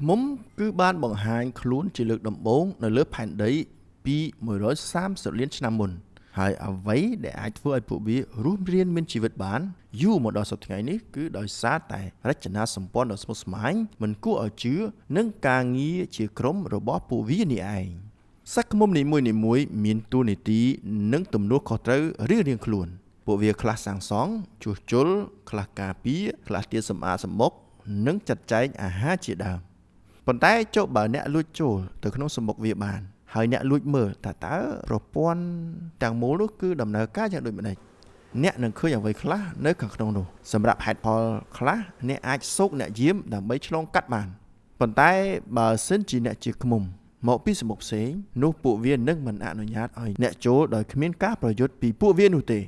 ឃ្មុំគឺបានបង្ហាញខ្លួនជាលើកដំបូងនៅលើផែនដីពី130លានឆ្នាំមុន ហើយអ្វីដែលអាចធ្វើឲ្យពួកវារស់រានមានជីវិតបានយូរមកដល់សប្តាហ៍ថ្ងៃនេះគឺដោយសារតែរចនាសម្ព័ន្ធដ៏ស្មុគស្មាញមិនគួរឲ្យជឿនិងការងារជាក្រុមរបស់ពួកវានេះឯងសត្វឃ្មុំនីមួយៗមានតួនាទីនិងទំនួលខុសត្រូវរៀងៗខ្លួន ពួកវាខ្លះសាងសង់ជួសជុលខ្លះការពារខ្លះទៀតសម្អាតសម្បុកនិងចាត់ចែងអាហារជាដើម ប៉ុន្តែចុះបើអ្នកលួចចូលទៅក្នុងសម្បុកវាបានហើយអ្នកលួចមើលតើតើប្រព័ន្ធទាំងមូលនោះគឺដំណើរការយ៉ាងដូចម្ដេចអ្នកនឹងឃើញអ្វីខ្លះនៅខាងក្នុងនោះសម្រាប់ហេតុផលខ្លះអ្នកអាចសោកអ្នកយាមដើម្បីឆ្លងកាត់បានប៉ុន្តែបើសិនជាអ្នកជាឃ្មុំមកពីសមុខផ្សេងនោះពួកវានឹងមិនអនុញ្ញាតឲ្យអ្នកចូលដោយគ្មានការប្រយុទ្ធពីពួកវានោះទេ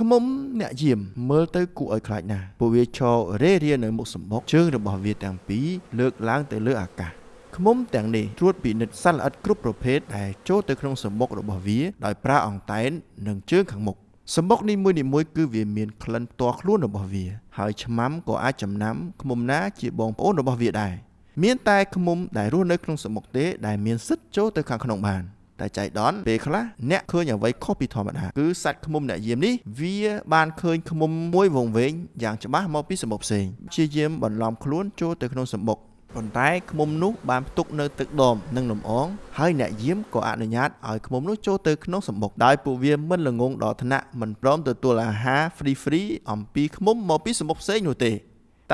ខ្មុំអ្នកយាមមើលទៅគួរឲ្យខ្លាចណាស់ពួកវាឈររេរានៅមុខសម្បុកជើងរបស់វាទាំងពីរលើកឡើងទៅលើអាកាសឃុំទាំងនេះត្រួតពិនិត្យសត្វល្អិតគ្រប់ប្រភេទដែលចូលទៅក្នុងសម្បុករបស់វាដោយប្រើអង្តែននិងជើងខាងមុខសម្បុកនីមួយៗគឺវាមានក្លិនផ្ទាល់ខ្លួនរបស់វា ហើយឆ្មាំក៏អាចចំណាំឃុំណាជាបងប្អូនរបស់វាដែរមានតែឃុំដែលរស់នៅក្នុងសម្បុកទេដែលមានសិទ្ធចូលទៅខាងក្នុងបាន តែចៃដន្យពេលខ្លះអ្នកឃើញអ្វីខុសពីធម្មតាគឺសត្វឃ្មុំអ្នកយាមនេះវាបានឃើញឃ្មុំមួយវង្វេងយ៉ាងច្បាស់មកពីសម្បុកផ្សេងព្យាយាមបន្លំខ្លួនចូលទៅក្នុងសម្បុកប៉ុន្តែឃ្មុំនោះបានផ្ទុកនៅទឹកដមនិងលំអងហើយអ្នកយាមក៏អនុញ្ញាតឲ្យឃ្មុំនោះចូលទៅក្នុងសម្បុកដោយពួកវាមិនល្ងងដល់ថ្នាក់មិនព្រមទទួលអាហារ free free អំពីឃ្មុំមកពីសម្បុកផ្សេងនោះទេ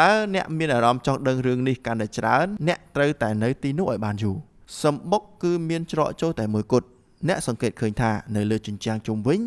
តើអ្នកមានអារម្មណ៍ចង់ដឹងរឿងនេះកាន់តែច្រើនអ្នកត្រូវតែនៅទីនោះឲ្យបានយូរ សម្បុកគឺមានច្រកចូលតែមួយគត់អ្នកសង្កេតឃើញថានៅលើជញ្ជាំងជុំវិញ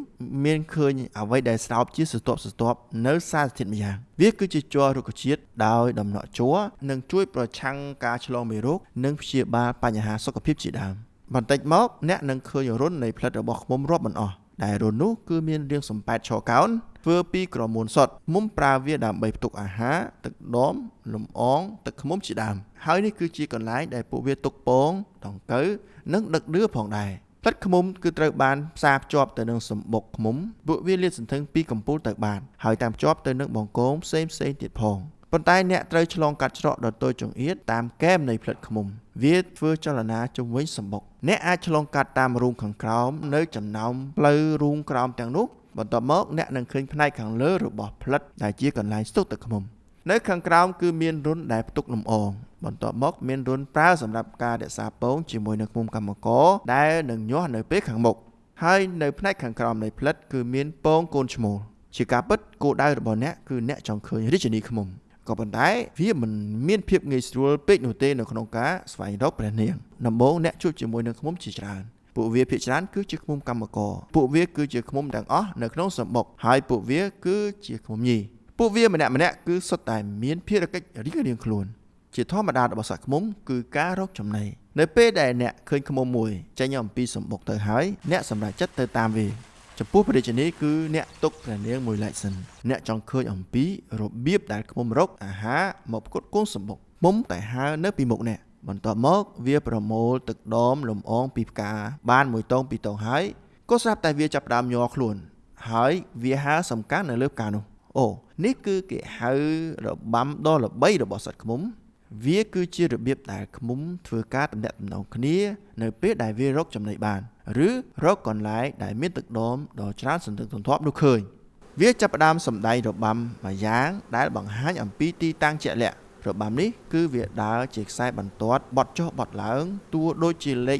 មានឃើញអ្វីដែលស្រោបជាសន្ទាប់សន្ទាប់នៅសារធាតុម្យ៉ាងវាគឺជាជ័ររុក្ខជាតិដោយដំណក់ជ័រនិងជួយប្រឆាំងការឆ្លងមេរោគនិងព្យាបាលបញ្ហាសុខភាពជាដើមបន្តិចមកអ្នកនឹងឃើញរុននៃផ្លិតរបស់ឃ្មុំរាប់មិនអស់ ដែលរុននោះគឺមានរាងសំប៉ែតឆកោនធ្វើពីក្រមួនសុតមុំប្រើវាដើម្បីផ្ទុកអាហារទឹកដមលំអងទឹកឃ្មុំជាដើមហើយនេះគឺជាកន្លែងដែលពួកវាទុកពងដង្កូវនិងដឹកដឿផងដែរផ្លិតឃ្មុំគឺត្រូវបានផ្សារភ្ជាប់ទៅនឹងសម្បុកឃ្មុំពួកវាលាតសន្ធឹងពីកំពូលទៅបានហើយតាមភ្ជាប់ទៅនឹងបង្គោលផ្សេងផ្សេងទៀតផង ប៉ុន្តែអ្នកត្រូវឆ្លងកាត់ច្រកដ៏តូចចង្អៀតតាមកែមនៃផ្លិតឃ្មុំ វាធ្វើចលនាជុំវិញសម្បុកអ្នកអាចឆ្លងកាត់តាមរូងខាងក្រោមនៅចំណោមផ្លូវរូងក្រោមទាំងនោះបន្ទាប់មកអ្នកនឹងឃើញផ្នែកខាងលើរបស់ផ្លិតដែលជាកន្លែងស្ទុកទឹកឃ្មុំនៅខាងក្រោមគឺមានរុនដែលផ្ទុកលំអងបន្ទាប់មកមានរុនប្រើសម្រាប់ការរក្សាពងជាមួយនឹងឃុំកម្មករដែលនឹងញាស់នៅពេលខាងមុខហើយនៅផ្នែកខាងក្រោមនៃផ្លិតគឺមានពងកូនឈ្មោលជាការពិតគោលដៅរបស់អ្នកគឺអ្នកចង់ឃើញរាជនីឃុំ ក៏ប៉ុន្តែវាមិនមានភាពងាយស្រួលពេកនោះទេនៅក្នុងការស្វែងរកព្រះនាងដំបូងអ្នកជួបជាមួយនឹងឃុំជាច្រើនពួកវាភាគច្រើនគឺជាឃុំកម្មករពួកវាគឺជាឃុំទាំងអស់នៅក្នុងសម្បុកហើយពួកវាគឺជាឃុំញីពួកវាម្នាក់ម្នាក់គឺសុទ្ធតែមានភារកិច្ចរៀងៗខ្លួន ជាធម្មតារបស់សត្វឃ្មុំគឺការរកចំណីនៅពេលដែលអ្នកឃើញឃ្មុំមួយចេញអំពីសម្បុកទៅហើយអ្នកសម្រេចចិត្តទៅតាមវា ចំពោះព្រះរាជនីគឺអ្នកទុកព្រះនាងមួយឡែកសិនអ្នកចង់ឃើញអំពីរបៀបដែលឃ្មុំរកអាហារមកផ្គត់ផ្គង់សម្បុកមុំតែហើនៅពីមុខអ្នកបន្ទាប់មកវាប្រមូលទឹកដមលំអងពីផ្កាបានមួយតងពីរតងហើយក៏ស្រាប់តែវាចាប់ផ្ដើមញ័រខ្លួន ហើយវាហើសំខាន់នៅលើផ្កានោះអូនេះគឺគេហៅរបាំដ៏ល្បីរបស់សត្វឃ្មុំ វាគឺជារបៀបដែលឃ្មុំធ្វើការតំណាក់តំណងគ្នា នៅពេលដែលវារកចំណីបាន ឬរកកន្លែងដែលមានទឹកដមដ៏ច្រើនសន្ធឹកសន្ធាប់នោះឃើញវាចាប់ផ្ដើមសម្ដែងរបាំមួយយ៉ាងដែលបង្ហាញអំពីទីតាំងជាក់លាក់របាំនេះគឺវាដើរជាខ្សែបន្ទាត់បត់ចុះបត់ឡើងតួដូចជាលេខ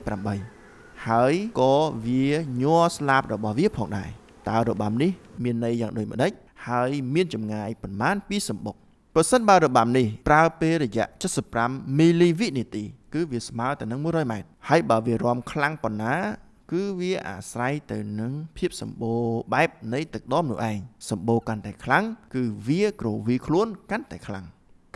8ហើយក៏វាញ័រស្លាបរបស់វាផងដែរតើរបាំនេះមានន័យយ៉ាងដូចម្ដេចហើយមានចម្ងាយប៉ុន្មានពីសម្បុកប្រសិនបើរបាំនេះប្រើពេលរយៈ75មីលីវិនាទី គឺវាស្មើទៅនឹង100ម៉ែត្រហើយបើវារាំខ្លាំងប៉ុណ្ណា គឺវាអាស្រ័យទៅនឹងភាពសម្បូរបែបនៃទឹកដមនោះឯងសម្បូរកាន់តែខ្លាំងគឺវាក្រវីខ្លួនកាន់តែខ្លាំង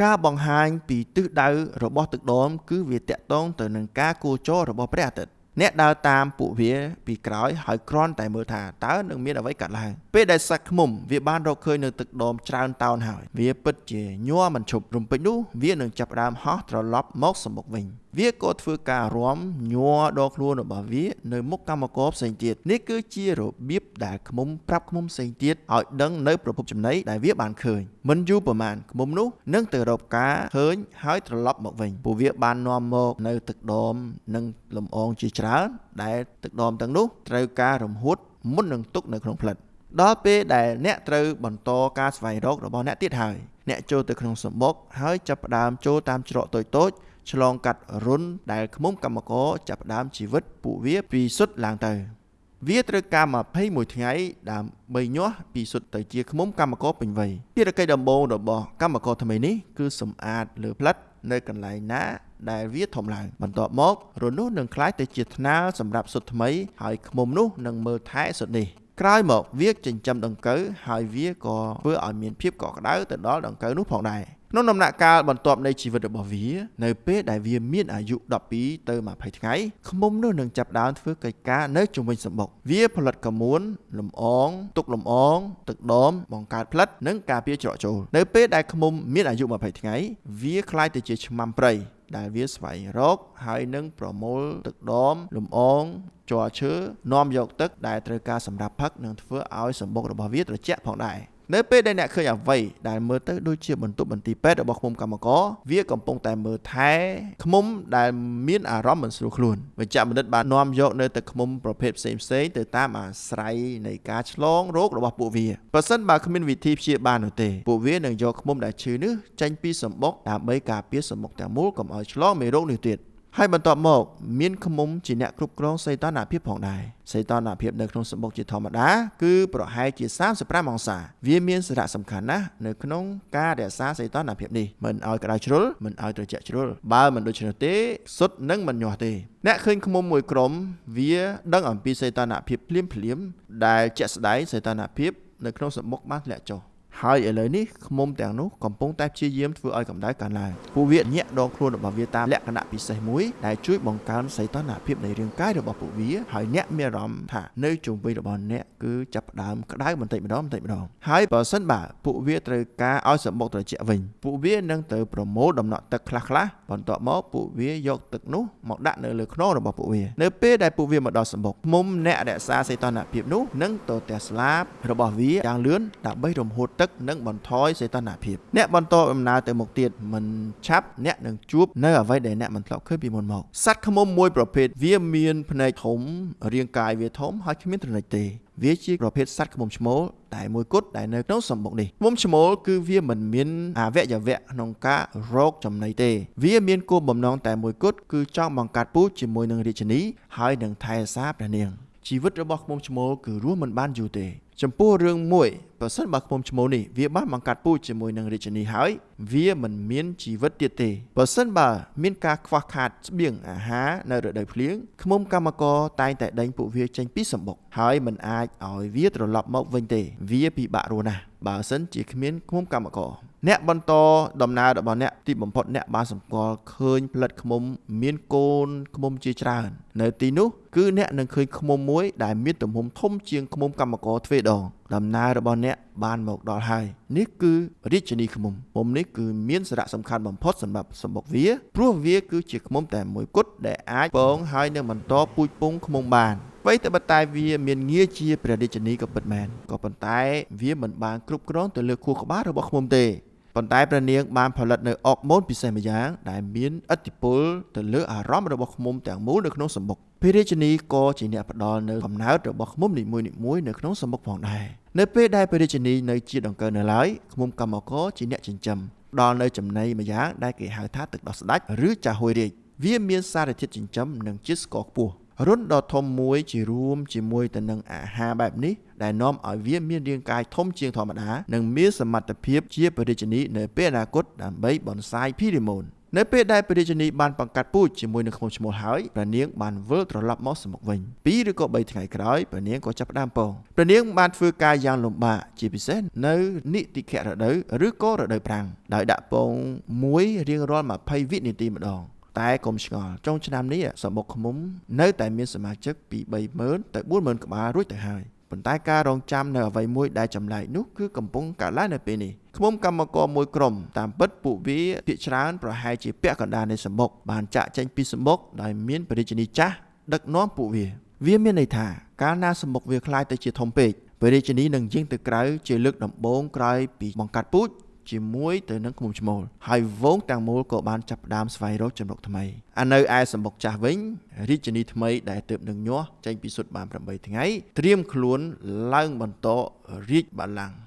ការបង្ហាញពីទិសដៅរបស់ទឹកដមគឺវាតកតងទៅនឹងការគោចររបស់ព្រះអាទិត្យ អ្នកដើរតាមពួកវាពីក្រោយហើយគ្រាន់តែមើលថាតើនឹងមានអ្វីកើតឡើងពេលដែលសត្វឃ្មុំវាបានរកឃើញនៅទឹកដមច្រើនតោនហើយវាពិតជាញ័រមិនឈប់រំពេចនោះវានឹងចាប់ផ្ដើមហោះត្រឡប់មកសម្បុកវិញវាក៏ធ្វើការរំញ័រដល់ខ្លួនរបស់វានៅមុខកម្មករផ្សេងទៀតនេះគឺជារបៀបដែលឃ្មុំប្រាប់ឃ្មុំផ្សេងទៀតឲ្យដឹងនៅប្រភពចំណីដែលវាបានឃើញមិនយូរប្រមាណឃ្មុំនោះនឹងទៅរកការឃើញហើយត្រឡប់មកវិញពួកវាបាននាំមកនៅទឹកដមនិងលំអងជាច្រើនដែលទឹកដមទាំងនោះត្រូវការរំហួតមុននឹងទុកនៅក្នុងផ្លិតដល់ពេលដែលអ្នកត្រូវបន្តការស្វែងរករបស់អ្នកទៀតហើយអ្នកចូលទៅក្នុងសម្បុកហើយចាប់ផ្ដើមចូលតាមច្រកតូចតូចឆ្លងកាត់រុនដែលឃុំកម្មករចាប់ផ្ដើមជីវិតពួកវាពីសុទ្ធឡើងទៅវាត្រូវការ21ថ្ងៃដើម្បីញាស់ពីសុទ្ធទៅជាឃុំកម្មករពេញវ័យភារកិច្ចដំបូងរបស់កម្មករថ្មីនេះគឺសម្អាតលើផ្លិតនៅកន្លែងណា ដែលវាធំឡើងបន្ទាប់មករនោះនឹងคล้ายទៅជាថ្នាលសម្រាប់សុទ្ធថ្មីហើយឃុំនោះនឹងមើលថែសុទ្ធនេះក្រោយមកវាចិញ្ចឹមដង្កូវហើយវាក៏ធ្វើឲ្យមានភាពកក់ក្ដៅទៅដល់ដង្កូវនោះផងដែរក្នុងដំណាក់កាលបន្ទាប់នៃជីវិតរបស់វានៅពេលដែលវាមានអាយុ12ទៅ20ថ្ងៃឃុំនោះនឹងចាប់ដើមធ្វើកិច្ចការនៅជុំវិញសម្បុកវាផលិតកមួនលំអងទុកលំអងទឹកដមបង្កើតផ្លិតនិងការពារច្រកចូលនៅពេលដែលឃុំមានអាយុ20ថ្ងៃវាคล้ายទៅជាឆ្មាំព្រៃ ដែលវាស្វែងរក ហើយនឹងប្រមូលទឹកដមលំអងជ័រឈើនាំយកទឹកដែលត្រូវការសម្រាប់ផឹកនិងធ្វើឲ្យសម្បុករបស់វាត្រជាក់ផងដែរ នៅពេលដែលអ្នកឃើញអ្វីដែលមើលទៅដូចជាបន្ទប់បន្ទីពេទ្យរបស់ឃុំកម្មករវាកំពុងតែមើលថែឃុំដែលមានអារម្មណ៍មិនស្រួលខ្លួនវិជ្ជបណ្ឌិតបាននាំយកនៅទឹកឃុំប្រភេទផ្សេងផ្សេងទៅតាមអាស្រ័យនៃការឆ្លងរោគរបស់ពួកវាបើសិនបើគ្មានវិធីព្យាបាលនោះទេពួកវានឹងយកឃុំដែលឈឺនេះចេញពីសម្បុកដើម្បីការពារសម្បុកទាំងមូលកុំឲ្យឆ្លងមេរោគនេះទៀត ហើយបន្ទាប់មកមានឃុំជាអ្នកគ្រប់គ្រងសីតុណ្ហភាពផងដែរសីតុណ្ហភាពនៅក្នុងសម្បុកជាធម្មតាគឺប្រហែលជា35អង្សាវាមានសារៈសំខាន់ណាស់នៅក្នុងការរក្សាសីតុណ្ហភាពនេះមិនឲ្យក្តៅជ្រុលមិនឲ្យត្រជាក់ជ្រុលបើមិនដូច្នោះទេសុទ្ធនឹងមិនញាស់ទេអ្នកឃើញឃុំមួយក្រុមវាដឹងអំពីសីតុណ្ហភាពភ្លាមភ្លាមដែលជាក់ស្ដែងសីតុណ្ហភាពនៅក្នុងសម្បុកបានធ្លាក់ចុះ ហើយឥឡូវនេះឃុំទាំងនោះកំពុងតែព្យាយាមធ្វើឲ្យកម្ដៅកើនឡើងពួកវាញាក់ដងខ្លួនរបស់វាតាមលក្ខណៈពិសេសមួយដែលជួយបង្កើនសីតុណ្ហភាពនៃរាងកាយរបស់ពួកវាហើយអ្នកមានអារម្មណ៍ថានៅជុំវិញរបស់អ្នកគឺចាប់ផ្ដើមក្ដៅបន្តិចម្ដងបន្តិចម្ដងហើយបើសិនបើពួកវាត្រូវការឲ្យសម្បុកត្រជាក់វិញពួកវានឹងទៅប្រមូលដំណក់ទឹកខ្លះខ្លះបន្ទាប់មកពួកវាយកទឹកនោះមកដាក់នៅលើខ្នងរបស់ពួកវានៅពេលដែលពួកវាមកដល់សម្បុកមុំអ្នករក្សាសីតុណ្ហភាពនោះនឹងទៅទះស្លាបរបស់វាយ៉ាងលឿនដើម្បីរំហួតទឹកនិងបន្ថយសីតុណ្ហភាពអ្នកបន្តដំណើរទៅមុខទៀតមិនឆាប់អ្នកនឹងជួបនៅអ្វីដែលអ្នកមិនធ្លាប់ឃើញពីមុនមកសត្វឃ្មុំមួយប្រភេទវាមានភ្នែកធំរាងកាយវាធំហើយគ្មានទ្រនិចទេវាជាប្រភេទសត្វឃ្មុំឈ្មោលតែមួយគត់ដែលនៅក្នុងសម្បុកនេះឃ្មុំឈ្មោលគឺវាមិនមានអវយវៈក្នុងការរកចំណីទេ វាមានគោលបំណងតែមួយគត់គឺចង់បង្កាត់ពូជជាមួយនឹងរាជិនីហើយនឹងថែរក្សាព្រះនាងជីវិតរបស់ឃ្មុំឈ្មោលគឺរស់មិនបានយូរទេ ចំពោះរឿងមួយប្រសិនបើឃុំឈ្មោះនេះវាបានបង្កាត់ពូជជាមួយនឹងរាជិនីហើយ វាមិនមានជីវិតទៀតទេបើសិនបើមានការខ្វះខាតស្បៀងអាហារនៅរដូវភ្លៀងឃុំកម្មករតែងតែដេញពួកវាចេញពីសម្បុកហើយមិនអាចឲ្យវាត្រឡប់មកវិញទេ វាពិបាករស់ណាស់បើសិនជាគ្មានឃុំកម្មករ អ្នកបន្តដំណើររបស់អ្នកទីបំផុតអ្នកបានសម្គាល់ឃើញផលិតឃុំមានកូនឃុំជាច្រើន នៅទីនោះគឺអ្នកនឹងឃើញឃុំមួយដែលមានទំហំធំជាងឃុំកម្មករទ្វេដងដំណើររបស់អ្នកបានមកដល់ហើយនេះគឺរាជនីឃុំឃុំនេះគឺមានសារៈសំខាន់បំផុតសម្រាប់សម្បុកវាព្រោះវាគឺជាឃុំតែមួយគត់ដែលអាចពងហើយនឹងបន្តពូជពងឃុំបានអ្វីតែបតែវាមានងារជាព្រះរាជនីក៏ពិតមែនក៏ប៉ុន្តែវាមិនបានគ្រប់គ្រងទៅលើខួរក្បាលរបស់ឃុំទេ ប៉ុន្តែព្រះនាងបានផលិតនៅអុកម៉ូនពិសេសម្យ៉ាងដែលមានឥទ្ធិពលទៅលើអារម្មណ៍របស់ឃុំទាំងមូលនៅក្នុងសម្បុកព្រះរាជនីក៏ជាអ្នកផ្ដល់នៅកំណើតរបស់ឃុំនីមួយៗនៅក្នុងសម្បុកផងដែរនៅពេលដែលព្រះរាជនីនៅជាដង្កើនៅឡើយឃុំកម្មករជាអ្នកចិញ្ចឹមដល់នៅចំណីម្យ៉ាងដែលគេហៅថាទឹកដោះស្ដាច់ឬចាហួយរាជវាមានសារធាតុចិញ្ចឹមនិងជាតិស្ករខ្ពស់ រុនដ៏ធំមួយជារួមជាមួយទៅនឹងអាហារបែបនេះដែលនាំឲ្យវាមានរាងកាយធំជាងធម្មតានិងមានសមត្ថភាពជាបរិជនីនៅពេលអនាគតដើម្បីបន្សាយភីរីម៉ូននៅពេលដែលព្រះរាជនីបានបង្កាត់ពូជជាមួយនឹងខ្មុំឈ្មោះហើយព្រះនាងបានវិលត្រឡប់មកសមុខវិញពីរឬក៏3ថ្ងៃក្រោយព្រះនាងក៏ចាប់ផ្ដើមពងព្រះនាងបានធ្វើការយ៉ាងលំបាកជាពិសេសនៅនិតិខៈរដូវឬក៏រដូវប្រាំងដោយដាក់ពងមួយរៀងរាល់20វិនាទីម្ដង តែកុំឆ្ងល់ចុងឆ្នាំនេះសម្បុកឃ្មុំនៅតែមានសមាជិកពី30000ទៅ40000ក្បាលរួចទៅហើយប៉ុន្តែការរងចាំនៅអ្វីមួយដែលចម្លែកនោះគឺកំពុងកើតឡើងនៅពេលនេះឃ្មុំកម្មករមួយក្រុមតាមពិតពួកវាភាគច្រើនប្រហែលជាពាក់កណ្ដាលនៃសម្បុកបានចាក់ចេញពីសម្បុកដោយមានបរិយានីចាស់ដឹកនាំពួកវា វាមានន័យថាកាលណាសម្បុកវាคล้ายទៅជាធំពេកបរិយានីនឹងយាងទៅក្រៅជាលើកដំបូងក្រោយពីបង្កាត់ពូជ ជាមួយទៅនឹងឃុំឈ្មោលហើយវងទាំងមូលក៏បានចាប់ផ្ដើមស្វែងរកចំណុកថ្មីអានៅឯសម្បុកចាស់វិញរាជនីថ្មីដែលទើបនឹងញាស់ចេញពីសុទ្ធបាន8ថ្ងៃត្រៀមខ្លួនឡើងបន្តរាជបល្ល័ង្ក